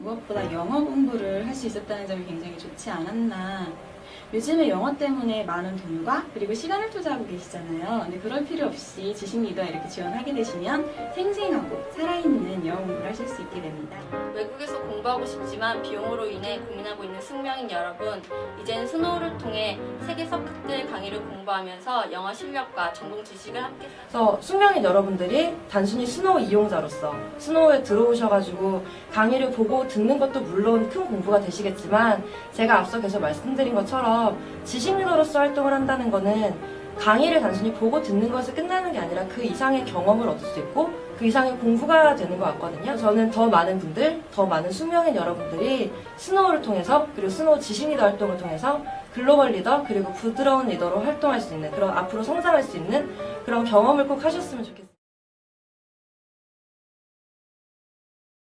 무엇보다 영어 공부를 할 수 있었다는 점이 굉장히 좋지 않았나. 요즘에 영어 때문에 많은 돈과 그리고 시간을 투자하고 계시잖아요. 근데 그럴 필요 없이 지식 리더 이렇게 지원하게 되시면 생생하고 살아있는 영어 공부를 하실 수 있게 됩니다. 외국에서 공부하고 싶지만 비용으로 인해 고민하고 있는 숙명인 여러분, 이제는 스노우를 통해 세계 석학들 강의를 공부하면서 영어 실력과 전공 지식을 함께 그래서 숙명인 여러분들이 단순히 스노우 이용자로서 스노우에 들어오셔가지고 강의를 보고 듣는 것도 물론 큰 공부가 되시겠지만 제가 앞서 계속 말씀드린 것처럼 지식 리더로서 활동을 한다는 거는 강의를 단순히 보고 듣는 것에 끝나는 게 아니라 그 이상의 경험을 얻을 수 있고 그 이상의 공부가 되는 것 같거든요. 저는 더 많은 분들, 더 많은 숙명인 여러분들이 스노우를 통해서 그리고 스노우 지식 리더 활동을 통해서 글로벌 리더 그리고 부드러운 리더로 활동할 수 있는 그런 앞으로 성장할 수 있는 그런 경험을 꼭 하셨으면 좋겠습니다.